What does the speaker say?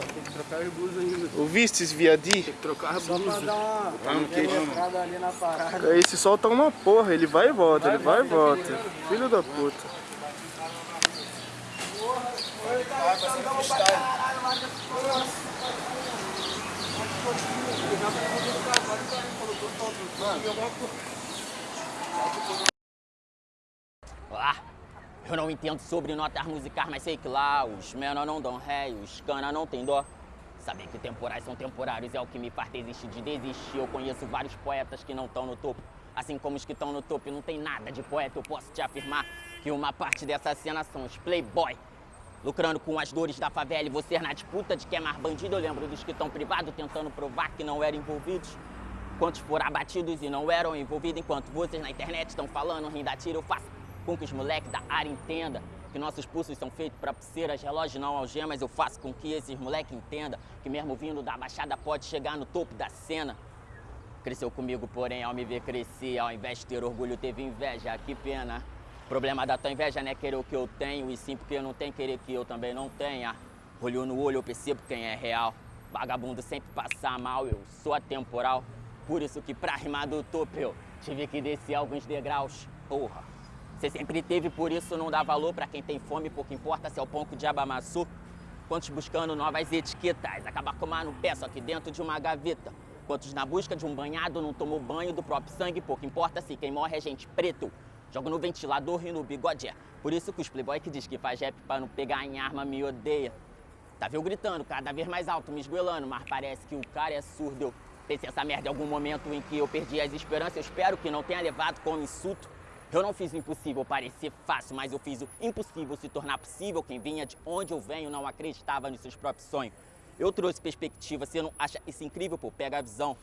tem que trocar as blusas ainda. Ouviste, viadi? Tem que trocar as blusas. Só pra dar uma ali na parada. Esse sol tá uma porra, ele vai e volta, ele vai e volta. Filho da puta. Ah, eu não entendo sobre notas musicais, mas sei que lá os menor não dão ré os cana não tem dó. Saber que temporais são temporários é o que me faz desistir de desistir. Eu conheço vários poetas que não estão no topo. Assim como os que estão no topo não tem nada de poeta, eu posso te afirmar que uma parte dessa cena são os playboy. Lucrando com as dores da favela e você na disputa de quem é mais bandido. Eu lembro dos que estão privados tentando provar que não eram envolvidos. Quantos foram abatidos e não eram envolvidos enquanto vocês na internet estão falando, rindo a tiro, eu faço com que os moleques da área entendam que nossos pulsos são feitos para pulseiras, relógio não algemas. Eu faço com que esses moleques entendam que mesmo vindo da baixada pode chegar no topo da cena. Cresceu comigo, porém, ao me ver crescer, ao invés de ter orgulho, teve inveja. Que pena. Problema da tua inveja não é querer o que eu tenho, e sim porque não tenho querer que eu também não tenha. Olho no olho, eu percebo quem é real. Vagabundo sempre passa mal, eu sou atemporal. Por isso que pra rimar do topo eu tive que descer alguns degraus. Porra. Você sempre teve, por isso não dá valor pra quem tem fome, pouco importa se é o pão o diabo amassou. Quantos buscando novas etiquetas, acabar com no pé, só que dentro de uma gaveta. Quantos na busca de um banhado não tomou banho do próprio sangue, pouco importa se quem morre é gente preto. Jogo no ventilador e no bigode, é. Por isso que os playboy que diz que faz rap pra não pegar em arma me odeia. Tava eu gritando cada vez mais alto, me esgoelando, mas parece que o cara é surdo. Eu pensei essa merda em algum momento em que eu perdi as esperanças, eu espero que não tenha levado como insulto. Eu não fiz o impossível parecer fácil, mas eu fiz o impossível se tornar possível. Quem vinha de onde eu venho não acreditava nos seus próprios sonhos. Eu trouxe perspectiva, você não acha isso incrível? Pô, pega a visão.